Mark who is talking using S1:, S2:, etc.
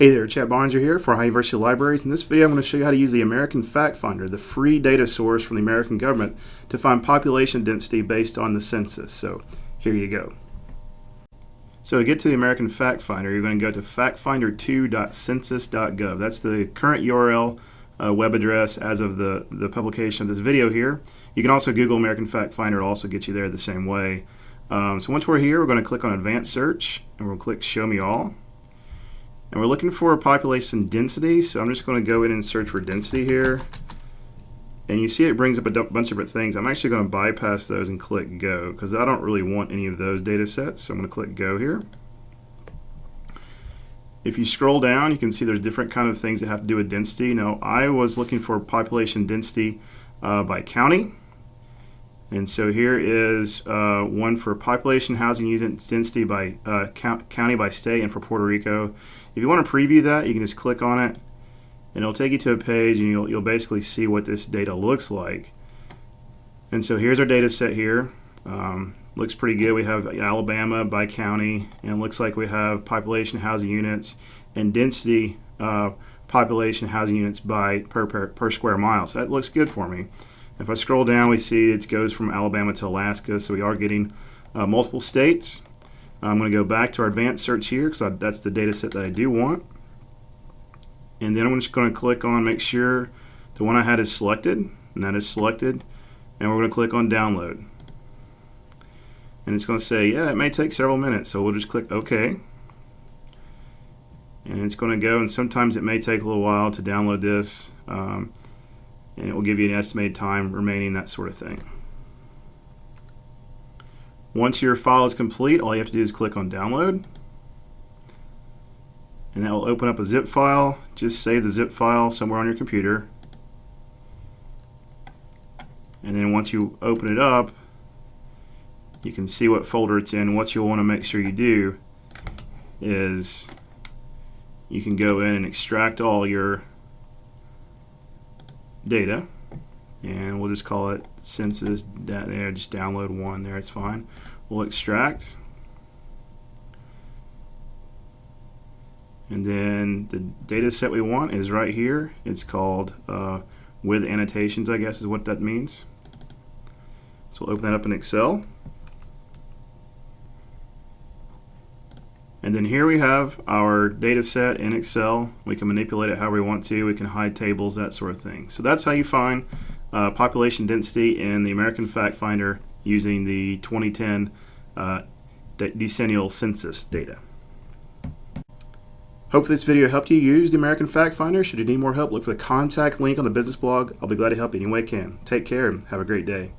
S1: Hey there, Chad Barnes here for Ohio University Libraries. In this video, I'm going to show you how to use the American Fact Finder, the free data source from the American government, to find population density based on the census. So here you go. So to get to the American Fact Finder, you're going to go to factfinder2.census.gov. That's the current URL uh, web address as of the, the publication of this video here. You can also Google American Fact Finder. It'll also get you there the same way. Um, so once we're here, we're going to click on Advanced Search, and we'll click Show Me All. And we're looking for a population density, so I'm just going to go in and search for density here. And you see it brings up a bunch of different things. I'm actually going to bypass those and click Go because I don't really want any of those data sets. So I'm going to click Go here. If you scroll down, you can see there's different kind of things that have to do with density. Now, I was looking for population density uh, by county. And so here is uh, one for population housing unit density by uh, count, county by state and for Puerto Rico. If you want to preview that, you can just click on it and it'll take you to a page and you'll, you'll basically see what this data looks like. And so here's our data set here. Um, looks pretty good. We have Alabama by county and looks like we have population housing units and density uh, population housing units by per, per, per square mile. So that looks good for me. If I scroll down, we see it goes from Alabama to Alaska, so we are getting uh, multiple states. I'm going to go back to our advanced search here because that's the data set that I do want. And then I'm just going to click on make sure the one I had is selected, and that is selected. And we're going to click on download. And it's going to say, yeah, it may take several minutes, so we'll just click OK. And it's going to go, and sometimes it may take a little while to download this. Um, and it will give you an estimated time remaining, that sort of thing. Once your file is complete, all you have to do is click on download. And that will open up a zip file. Just save the zip file somewhere on your computer. And then once you open it up, you can see what folder it's in. What you'll want to make sure you do is you can go in and extract all your data and we'll just call it census there just download one there it's fine. We'll extract. And then the data set we want is right here. It's called uh, with annotations I guess is what that means. So we'll open that up in Excel And then here we have our data set in Excel. We can manipulate it however we want to. We can hide tables, that sort of thing. So that's how you find uh, population density in the American Fact Finder using the 2010 uh, decennial census data. Hope this video helped you use the American Fact Finder. Should you need more help, look for the contact link on the business blog. I'll be glad to help you any way I can. Take care and have a great day.